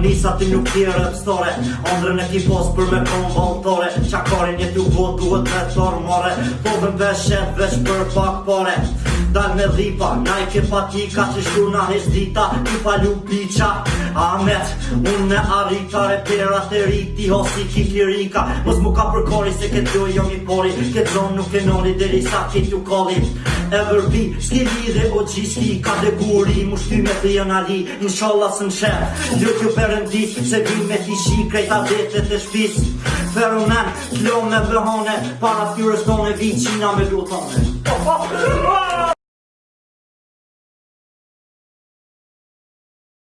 Nisa ti nuk ti rëpstore Andrën e ki pos për me kon valtore Qakarin jetu bo duhet të tërmore Po dhe veshe vesh për pak pare dal me dhipa Nike patika që shuna dita Ti falu piqa Amet, unë me arrika Repera të riti, hosi ki kirika Mos mu ka përkori se këtë jo jo mi pori Këtë zonë nuk e nori dhe risa këtë ju koli Ever be, stili dhe o gjisti Ka dhe guri, mu shty me të jën ali Në sholla së në shep Dhe kjo përëndi, se vim me ti shi Krejta vetet e shpis Feromen, flow me bëhone Para fyrës tone, vi qina me lutone oh, po, oh, po. oh, oh,